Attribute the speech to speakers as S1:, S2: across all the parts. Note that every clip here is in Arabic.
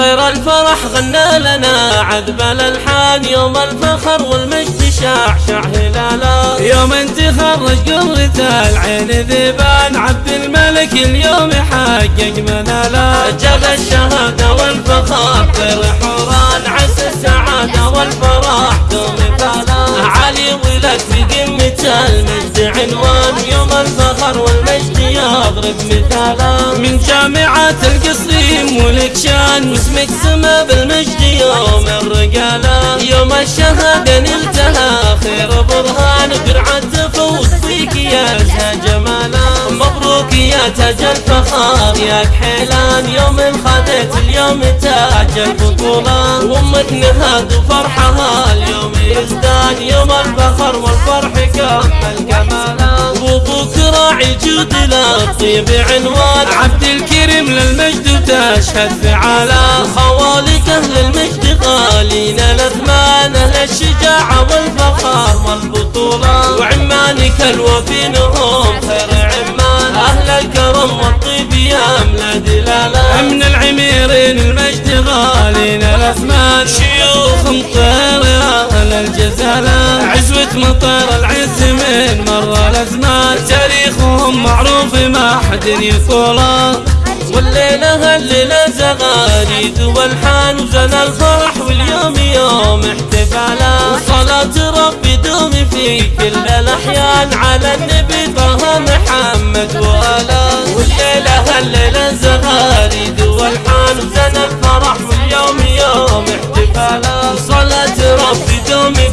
S1: طير الفرح غنى لنا. عذب الألحان يوم الفخر والمجد شاع شاع هلالا
S2: يوم انت خرج قرة العين ذبان. عبد الملك اليوم حقق منالا
S1: جاب الشهادة والفخر طير حوران عسى السعادة والفرح. دوم فالا علي ولد في قمة المجد عنوان. يوم الفخر والمجد يضرب مثالا.
S2: من جامعة القصيم ولك شان
S1: واسمك سما بالمجد يوم الرجالة يوم الشهادة نلتها. خير برهان قرعة تفوز فيك يا زها جمالا مبروك يا تاج الفخار يا كحيلان. يوم خذيت اليوم تاج البطولة. وأمك نهاد وفرحها. اليوم يزداد يوم الفخر والفرح كمل كمالا وابوك راعي الجود للطيب عنوان.
S2: عبد الكريم للمجد وتشهد فعالا.
S1: خوالك أهل المجد غالين الأثمان. أهل الشجاعة والفخر والبطولة. وعمانك الوفينهم خير عمان. أهل الكرم والطيب يا املا دلالا
S2: من العميرين المجد غالين الأثمان. شيوخ مطير أهل الجزالة. عزوة مطير العز من مر الأزمان. تاريخهم معروف ما حد يطوله
S1: والليلة هالليلة زغاريد والحان وزن الفرح واليوم يوم احتفالا. وصلاة ربي دوم في كل الأحيان. على النبي طه محمد وآله. والليلة هالليلة زغاريد والحان وزن الفرح واليوم يوم دوم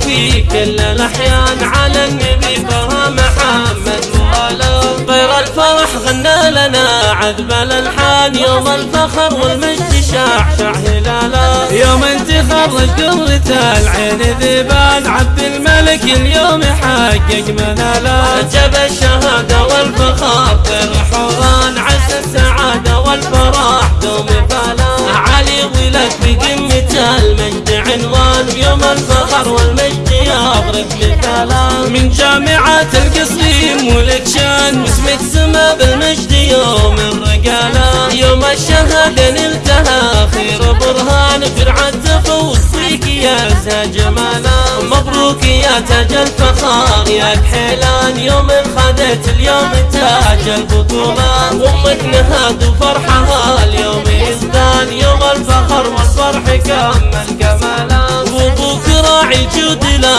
S1: في كل الأحيان على النبي طه محمد وآله طير الفرح غنى لنا عذب الألحان يوم الفخر والمجد شاع شاع هلالا
S2: يوم انت خرج قرة العين ذبان عبد الملك اليوم حقق منالا
S1: جاب الشهادة والفخر طير حوران عسى السعادة والفرح دوم فالا علي ولد بقمة المجد عنوان يوم الفخر والمجد يضرب مثالا
S2: من جامعة القصيم ولك شان.
S1: واسمك سما بالمجد يوم الرجالة يوم الشهادة نلتها خير برهان. قرعة تفوز فيك يا زها جمالا. مبروك يا تاج الفخار يا كحيلان. يوم خذيت اليوم تاج البطولة. وامك نهاد وفرحها اليوم يزدان يوم الفخر والفرح كمل كمالا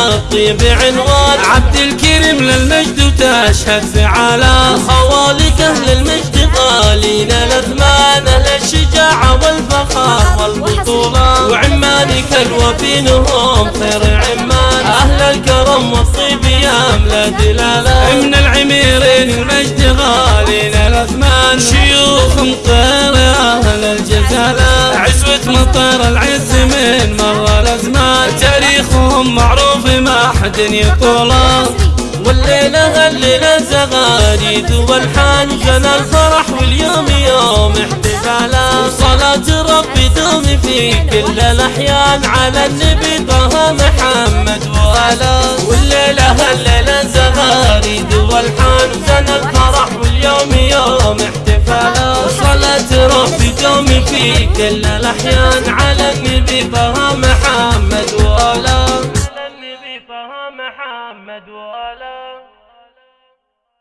S1: جود للطيب عنوان
S2: عبد الكريم للمجد وتشهد فعالا
S1: خوالك أهل المجد غالين الأثمان. أهل الشجاعة والفخر والبطولة وعمانك الوفينهم خير عمان. أهل الكرم والطيب يا املا دلالا.
S2: من العميرين المجد غالين الأثمان. شيوخ مطير أهل الجزالة عزوة مطير العز من مر ما حد يطوله
S1: والليلة هالليلة زغاريد والحان جنى الفرح واليوم يوم احتفالا. وصلاة ربي دوم في كل الأحيان. على النبي طه محمد وآله. والليلة هالليلة زغاريد والحان جنى الفرح واليوم يوم احتفالا. وصلاة ربي دوم في كل الأحيان. على النبي طه